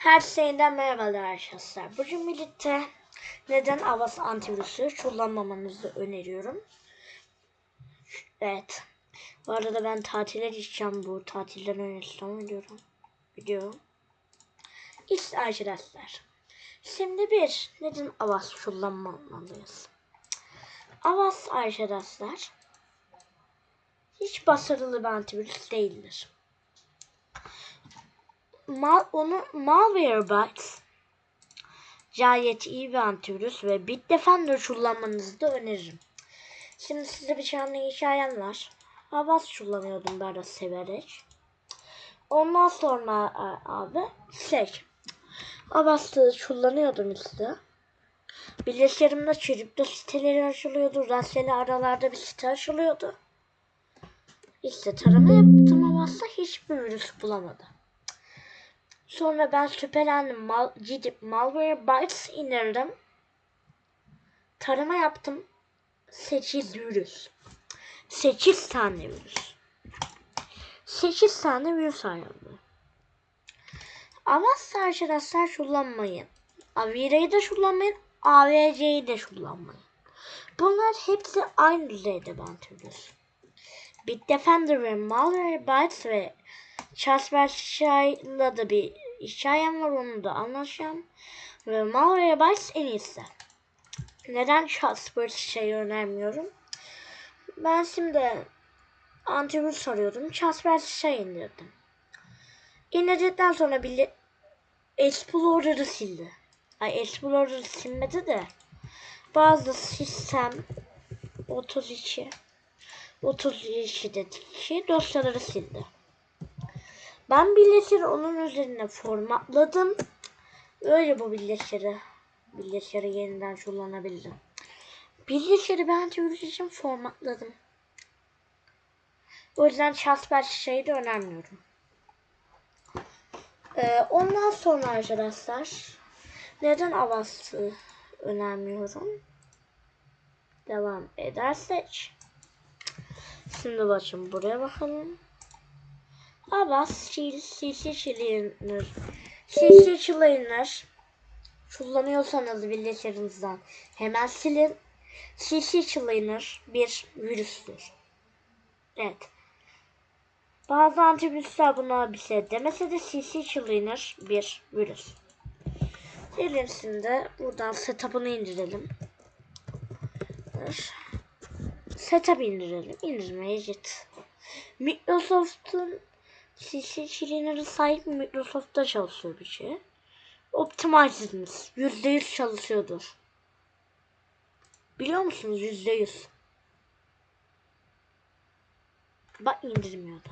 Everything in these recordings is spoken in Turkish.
Herkese yeniden merhabalar arkadaşlar. Bugün birlikte neden Avast antivirüsü kullanmamanızı öneriyorum. Evet. Bu arada ben tatile gideceğim bu tatilden önce son ediyorum. Video. İşte arkadaşlar. Şimdi bir neden Avast kullanmamalıyız? Avast arkadaşlar hiç başarılı bir antivirüs değildir mal, onu Malwarebytes gayet iyi bir antivirüs ve Bitdefender kullanmanızı da öneririm. Şimdi size bir tane hikayem var. Avast kullanıyordum ben de severek. Ondan sonra e, abi şey Avast'ı kullanıyordum işte. Bilgisayarımda kripto siteleri açılıyordu. Rastgele aralarda bir site açılıyordu. İşte tarama yaptım Avast'ta hiçbir virüs bulamadı. Sonra ben şüphelendim. Mal, gidip Malwarebytes indirdim. Tarama yaptım. 8 virüs. 8 tane virüs. 8 tane virüs ayrıldı. Avast arkadaşlar kullanmayın. Avire'yi de kullanmayın. AVC'yi de kullanmayın. Bunlar hepsi aynı düzeyde antivirüs. Bitdefender ve Malwarebytes ve Kaspersky'la da bir hikayem var onu da anlatacağım. Ve Malwarebytes en iyisi. Neden Kaspersky'yi önermiyorum? Ben şimdi antivirüs arıyordum. Kaspersky indirdim. İndirdikten sonra bile Explorer'ı sildi. Ay Explorer'ı silmedi de bazı sistem 32 32'deki dosyaları sildi. Ben bilgisayarı onun üzerine formatladım. Öyle bu bilgisayarı bilgisayarı yeniden kullanabildim. Bilgisayarı ben antivirüs için formatladım. O yüzden Kasper şeyi de önermiyorum. Ee, ondan sonra arkadaşlar neden Avast'ı önermiyorum? Devam edersek. Şimdi bakın buraya bakalım. Avast CC Cleaner CC Cleaner kullanıyorsanız bilgisayarınızdan hemen silin. CC Cleaner bir virüstür. Evet. Bazı antivirüsler buna bir şey demese de CC bir virüs. Diğerisinde buradan setup'ını indirelim. Setup indirelim. İndirmeye git. Microsoft'un CC Cleaner'a sahip Microsoft'ta çalışıyor bir şey. Optimized'iniz %100 çalışıyordur. Biliyor musunuz %100? Bak indirmiyordu.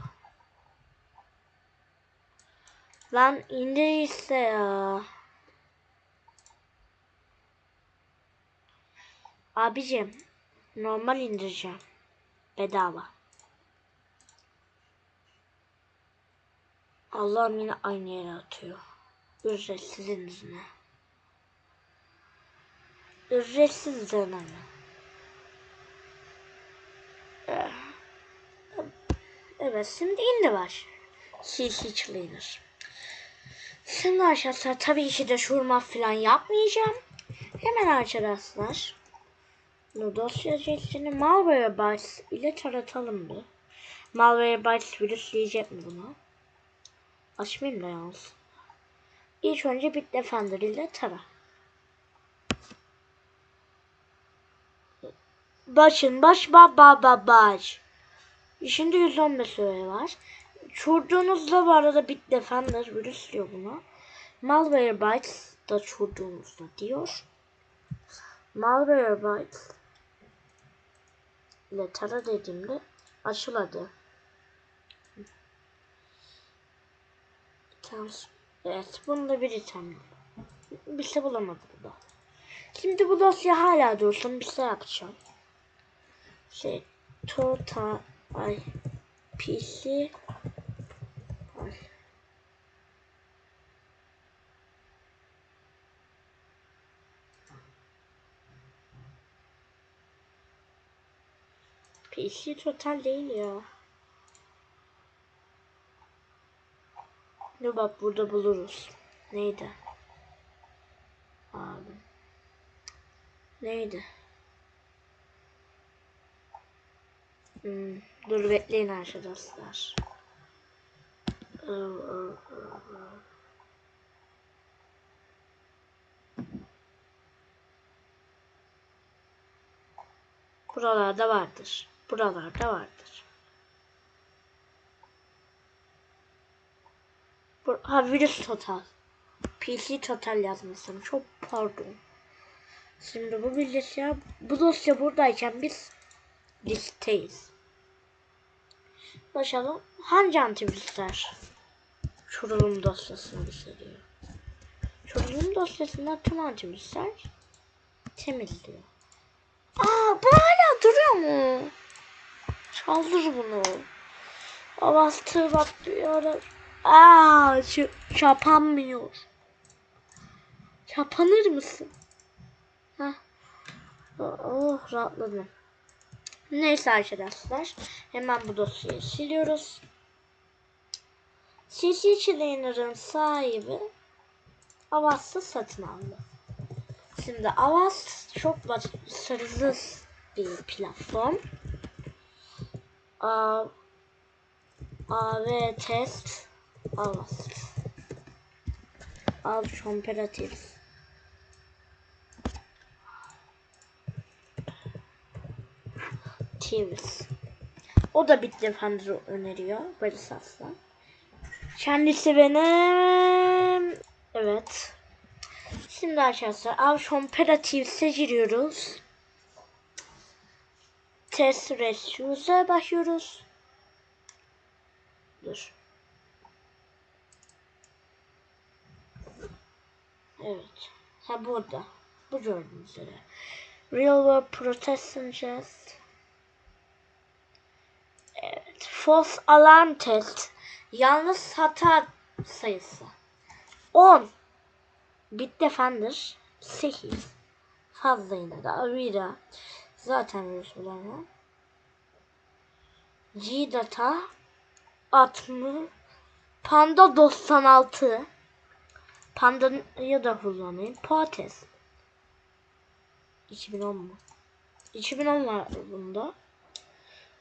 Lan indirirse ya. Abicim normal indireceğim. Bedava. Allah'ım yine aynı yere atıyor. Ücretsizin yüzüne. Ücretsiz deneme. Eh. Evet şimdi indi var. CC Cleaner. Şimdi arkadaşlar tabii ki de şurma falan yapmayacağım. Hemen arkadaşlar. Bu dosya cesini Malwarebytes ile taratalım bir. Malwarebytes virüsleyecek mi bunu? Açmayayım da yalnız. İlk önce Bitdefender ile tara. Başın baş ba ba ba baş. Şimdi 115 süre var. Çurduğunuzda bu arada Bitdefender virüslüyor bunu. Malwarebytes da çurduğunuzda diyor. Malwarebytes ile tara dediğimde açıladı. Evet bunu da bir item. Bir şey bulamadım da. Şimdi bu dosya hala dursun bir şey yapacağım. Şey total ay PC ay. PC total değil ya. Dur bak burada buluruz. Neydi? Abi. Neydi? Hmm, dur bekleyin arkadaşlar. Iı, ıı, ıı. Buralarda vardır. Buralarda vardır. Ha virüs total. PC total yazmışsın. Çok pardon. Şimdi bu bilgisayar, bu dosya buradayken biz listeyiz. Başlayalım. Hangi antivirüsler kurulum dosyasını gösteriyor? Kurulum dosyasında tüm antivirüsler temizliyor. Aa bu hala duruyor mu? Çaldır bunu. Avastı bak diyor. Aa şu çapanmıyor. Çapanır mısın? Hah. Oh rahatladım. Neyse arkadaşlar. Hemen bu dosyayı siliyoruz. CC Cleaner'ın sahibi Avast'ı satın aldı. Şimdi Avast çok başarılı bir platform. A, AV Test Avast. Avast Comparative. Teams. O da Bitdefender öneriyor. Barış Aslan. Kendisi benim... Evet. Şimdi arkadaşlar Avş Comparative'se giriyoruz. Test Ratios'a başlıyoruz. Dur. Evet. Ha burada. Bu gördüğünüz üzere. Real World Protection Test. Evet. False Alarm Test. Yalnız hata sayısı. 10. Bitdefender 8. Fazla yine de Avira. Zaten bulamıyor. G-Data 60. Panda 96. Panda'yı da kullanayım. Poates. 2010 mu? 2010 var bunda.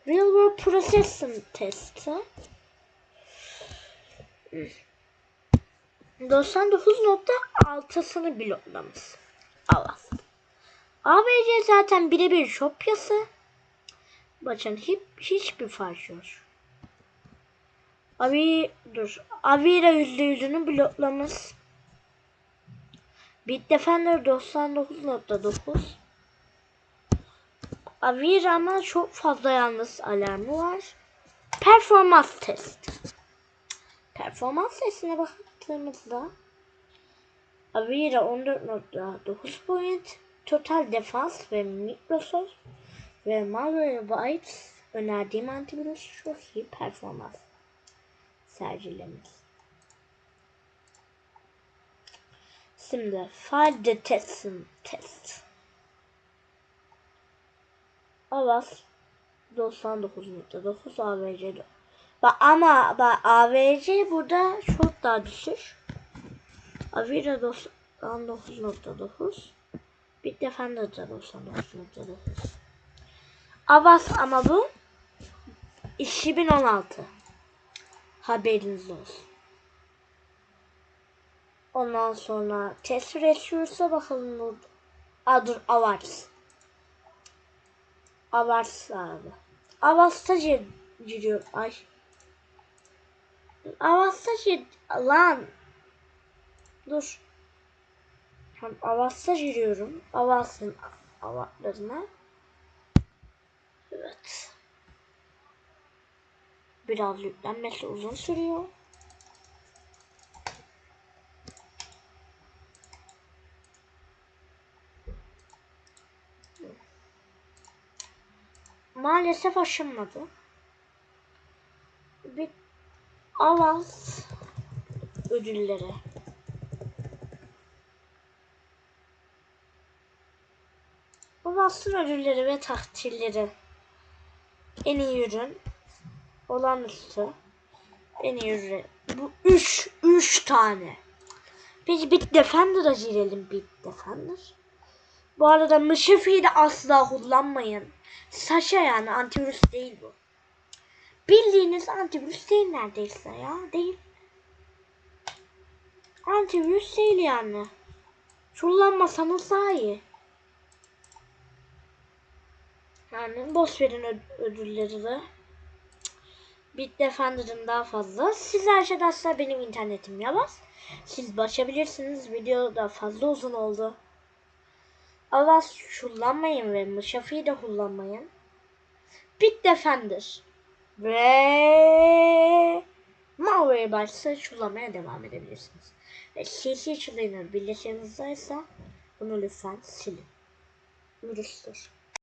Real World Processing Test'i. 99.6'sını bloklamış. Allah. ABC zaten birebir kopyası. Bakın hiç, hiçbir fark yok. Abi dur. Avira yüzde yüzünü bloklamış. Bitdefender 99.9 Avira ama çok fazla yalnız alarmı var. Performans test. Performans testine baktığımızda Avira 14.9 point, Total Defense ve Microsoft ve Malwarebytes önerdiğim antivirüs çok iyi performans sergilemiş. Şimdi File Detection Test. Avast 99.9 AVC Bak ama bak AVC burada çok daha düşük. Avira 99.9 Bitdefender de 99.9 Avast ama bu 2016 haberiniz olsun. Ondan sonra test Resurs'a bakalım burada. Aa dur Avars. Avars abi. Avas'ta giriyor. Ay. Avas'ta gir... Lan. Dur. Hem Avas'ta giriyorum. Avas'ın avatlarına. Evet. Biraz yüklenmesi uzun sürüyor. Maalesef aşınmadı. Bir avans ödülleri. Avansın ödülleri ve takdirleri. En iyi ürün. Olağanüstü. En iyi ürün. Bu üç, üç tane. Peki Bit Defender'a girelim Bit Defender. Bu arada Mısıfi'yi de asla kullanmayın. Saşa yani antivirüs değil bu. Bildiğiniz antivirüs değil neredeyse ya. Değil. Antivirüs değil yani. Kullanmasanız daha iyi. Yani boş verin ödülleri de. Bit Defender'ın daha fazla. Siz arkadaşlar benim internetim yavaş. Siz başabilirsiniz. Video da fazla uzun oldu. Allah kullanmayın ve Mıshafi'yi de kullanmayın. Bit Defender. Ve Malware başsa kullanmaya devam edebilirsiniz. Ve CC Cleaner birleşeninizde ise bunu lütfen silin. Virüstür.